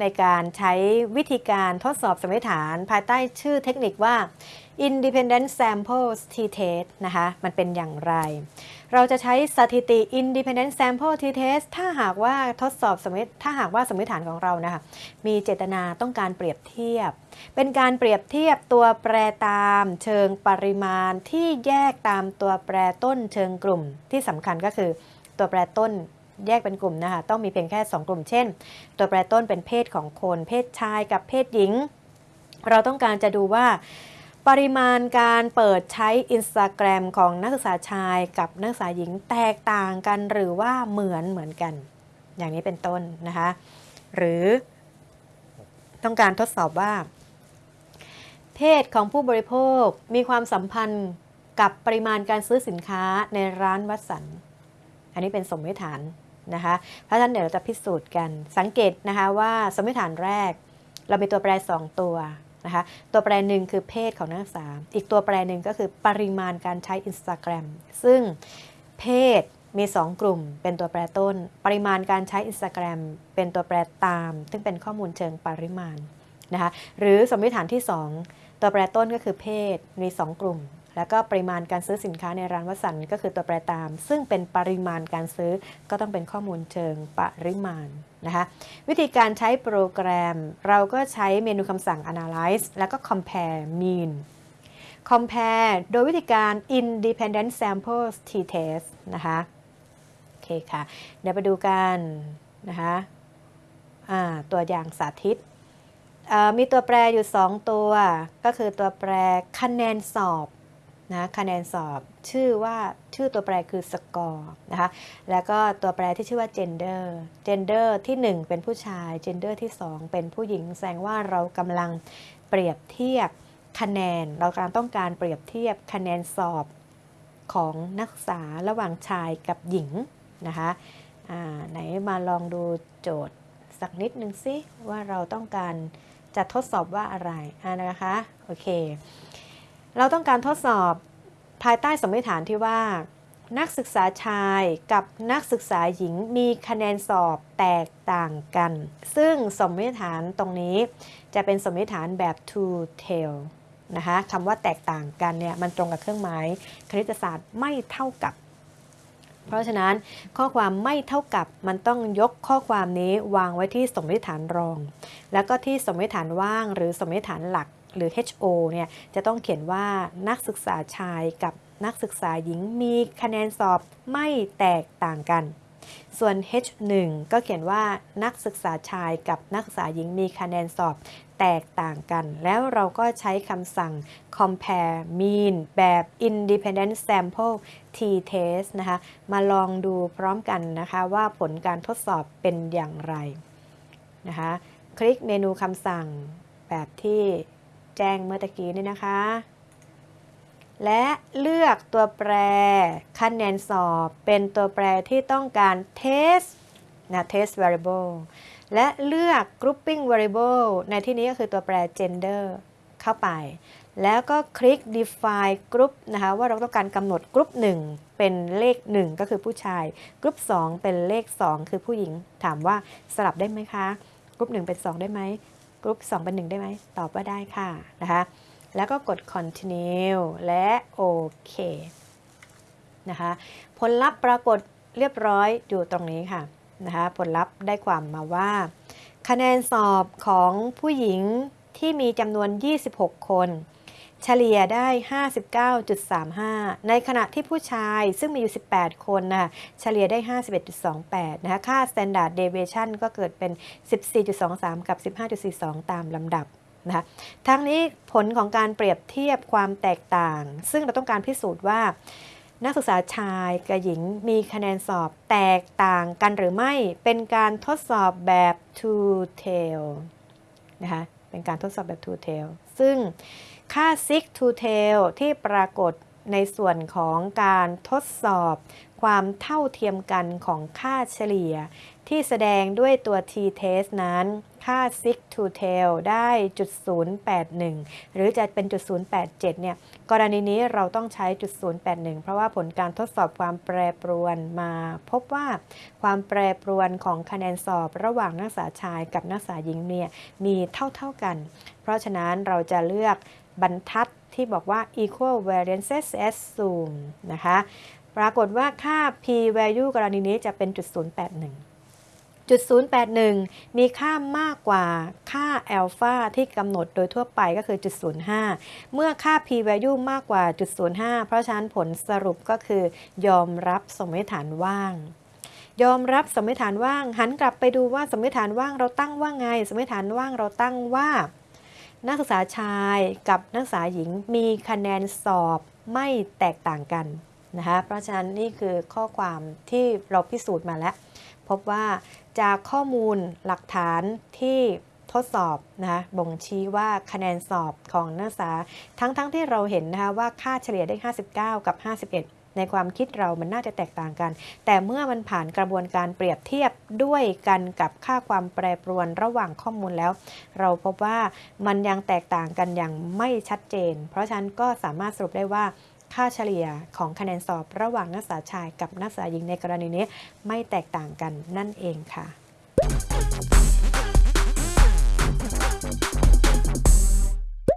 ในการใช้วิธีการทดสอบสมมติฐาน ภายใต้ชื่อเทคนิคว่า Independent Samples T-Test นะคะ มันเป็นอย่างไร เราจะใช้สถิติ Independent Sample T-Test ถ้าหากว่าทดสอบสมมติถ้าหากว่าสมมติฐานของเรานะคะมีเจตนาต้องการเปรียบเทียบ เป็นการเปรียบเทียบตัวแปรตามเชิงปริมาณที่แยกตามตัวแปรต้นเชิงกลุ่มที่สำคัญก็คือตัวแปรต้น แยกเป็นกลุ่มนะคะ ต้องมีเพียงแค่ 2 กลุ่ม เช่น ตัวแปรต้นเป็นเพศของคน เพศชายกับเพศหญิง เราต้องการจะดูว่าปริมาณการเปิดใช้ Instagram ของนักศึกษาชายกับนักศึกษาหญิงแตกต่างกันหรือว่าเหมือนเหมือนกัน อย่างนี้เป็นต้นนะคะ หรือต้องการทดสอบว่า เพศของผู้บริโภคมีความสัมพันธ์กับปริมาณการซื้อสินค้าในร้านวัดสัน อันนี้เป็นสมมติฐาน นะคะเพราะฉะนั้นเดี๋ยวเราจะพิสูจน์กัน สังเกตนะคะว่าสมมติฐานแรก เรามีตัวแปร 2 ตัวนะคะตัวแปรหนึ่งคือเพศของนักศึกษา อีกตัวแปรหนึ่งก็คือปริมาณการใช้ Instagram ซึ่งเพศมี 2 กลุ่มเป็นตัวแปรต้น ปริมาณการใช้ Instagram เป็นตัวแปรตาม ซึ่งเป็นข้อมูลเชิงปริมาณนะคะหรือสมมติฐานที่ 2 ตัวแปรต้นก็คือเพศมี 2 กลุ่ม แล้วก็ปริมาณการซื้อสินค้าในร้านวัสันก็คือตัวแปรตาม ซึ่งเป็นปริมาณการซื้อก็ต้องเป็นข้อมูลเชิงปริมาณนะคะวิธีการใช้โปรแกรม เราก็ใช้เมนูคำสั่ง analyze แล้วก็ compare mean compare โดยวิธีการ independent samples t-test นะคะโอเคค่ะ เดี๋ยวไปดูกันนะคะตัวอย่างสาธิต มีตัวแปรอยู่ 2 ตัว ก็คือตัวแปรคะแนนสอบ นะคะแนนสอบชื่อว่าชื่อตัวแปรคือสกอร์นะคะแล้วก็ตัวแปรที่ชื่อว่า gender gender ที่ 1 เป็นผู้ชาย gender ที่ 2 เป็นผู้หญิงแสดงว่าเรากำลังเปรียบเทียบคะแนน เรากำลังต้องการเปรียบเทียบคะแนนสอบของนักศึกษาระหว่างชายกับหญิงนะคะไหนมาลองดูโจทย์สักนิดนึงสิว่าเราต้องการจะทดสอบว่าอะไระนะคะโอเคเราต้องการทดสอบ ภายใต้สมมติฐานที่ว่า นักศึกษาชายกับนักศึกษาหญิงมีคะแนนสอบแตกต่างกัน ซึ่งสมมติฐานตรงนี้จะเป็นสมมติฐานแบบ two tail นะคะคำว่าแตกต่างกันเนี่ยมันตรงกับเครื่องหมายคณิตศาสตร์ไม่เท่ากับ เพราะฉะนั้นข้อความไม่เท่ากับมันต้องยกข้อความนี้วางไว้ที่สมมติฐานรอง แล้วก็ที่สมมติฐานว่างหรือสมมติฐานหลัก หรือ HO เนี่ยจะต้องเขียนว่านักศึกษาชายกับนักศึกษาหญิงมีคะแนนสอบไม่แตกต่างกัน ส่วน H1 ก็เขียนว่านักศึกษาชายกับนักศึกษาหญิงมีคะแนนสอบแตกต่างกัน แล้วเราก็ใช้คำสั่ง compare mean แบบ independent sample t-test นะคะ มาลองดูพร้อมกันนะคะว่าผลการทดสอบเป็นอย่างไรนะคะ คลิกเมนูคำสั่งแบบที่ แจ้งเมื่อตะกี้นี่นะคะ และเลือกตัวแปรคะแนนสอบเป็นตัวแปรที่ต้องการ test นะ test variable และเลือก grouping variable ในที่นี้ก็คือตัวแปร gender เข้าไป แล้วก็คลิก define group นะคะว่าเราต้องการกำหนดกรุ๊ป1เป็นเลข 1 ก็คือผู้ชายกรุ๊ป2เป็นเลข 2 คือผู้หญิง ถามว่าสลับได้ไหมคะกรุ๊ป1เป็น 2 ได้ไหม กรุ๊ป2เป็น1ได้ไหม ตอบว่าได้ค่ะนะคะ แล้วก็กด continue และโอเคนะคะ ผลลัพธ์ปรากฏเรียบร้อยอยู่ตรงนี้ค่ะนะคะ ผลลัพธ์ได้ความมาว่า คะแนนสอบของผู้หญิงที่มีจำนวน 26 คน เฉลี่ยได้ 59.35 ในขณะที่ผู้ชายซึ่งมีอยู่ 18 คนนะเฉลี่ยได้ 51.28 นะคะ ค่า standard deviation ก็เกิดเป็น 14.23 กับ 15.42 ตามลำดับนะคะทั้งนี้ผลของการเปรียบเทียบความแตกต่าง ซึ่งเราต้องการพิสูจน์ว่า นักศึกษาชายกับหญิงมีคะแนนสอบแตกต่างกันหรือไม่เป็นการทดสอบแบบ two tail นะคะ เป็นการทดสอบแบบ two tail ซึ่งค่า sig to tail ที่ปรากฏ ในส่วนของการทดสอบ ความเท่าเทียมกันของค่าเฉลี่ย ที่แสดงด้วยตัว t-test นั้น ค่า sig to tail ได้จุด081 หรือจะเป็นจุด087 เนี่ย กรณีนี้เราต้องใช้จุด081 เพราะว่าผลการทดสอบความแปรปรวนมาพบว่าความแปรปรวนของคะแนนสอบระหว่างนักศึกษาชายกับนักศึกษาหญิงเนี่ยมีเท่าๆกัน เพราะฉะนั้นเราจะเลือก บรรทัดที่บอกว่า equal variances assume นะคะ ปรากฏว่าค่า p value กรณีนี้จะเป็นจุด081จุด081 มีค่ามากกว่าค่าอัลฟาที่กำหนดโดยทั่วไปก็คือจุด05 เมื่อค่า p value มากกว่าจุด05 เพราะฉะนั้นผลสรุปก็คือยอมรับสมมติฐานว่างยอมรับสมมติฐานว่าง หันกลับไปดูว่าสมมติฐานว่างเราตั้งว่าไง สมมติฐานว่างเราตั้งว่า นักศึกษาชายกับนักศึกษาหญิงมีคะแนนสอบไม่แตกต่างกันนะคะเพราะฉะนั้นนี่คือข้อความที่เราพิสูจน์มาแล้ว พบว่าจากข้อมูลหลักฐานที่ทดสอบนะคะบ่งชี้ว่าคะแนนสอบของนักศึกษาทั้งๆทที่เราเห็นนะคะว่าค่าเฉลี่ยได้ 59 กับ 51 ในความคิดเรามันน่าจะแตกต่างกัน แต่เมื่อมันผ่านกระบวนการเปรียบเทียบด้วยกันกับค่าความแปรปรวนระหว่างข้อมูลแล้ว เราพบว่ามันยังแตกต่างกันอย่างไม่ชัดเจน เพราะฉะนั้นก็สามารถสรุปได้ว่าค่าเฉลี่ยของคะแนนสอบระหว่างนักศึกษาชายกับนักศึกษาหญิงในกรณีนี้ไม่แตกต่างกันนั่นเองค่ะ